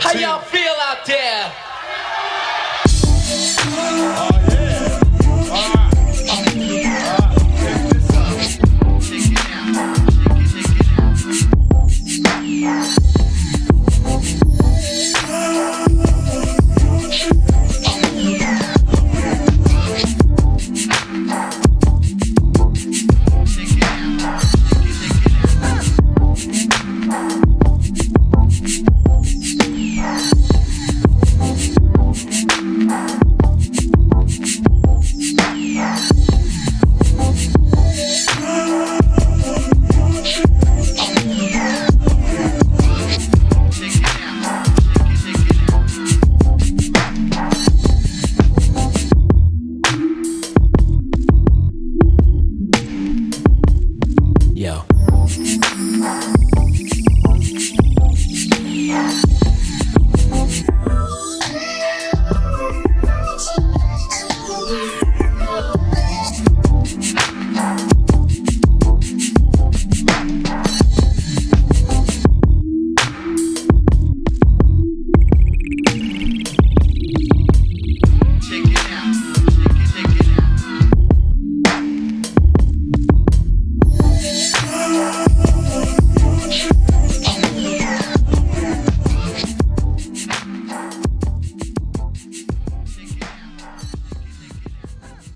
How y'all feel out there? Yeah.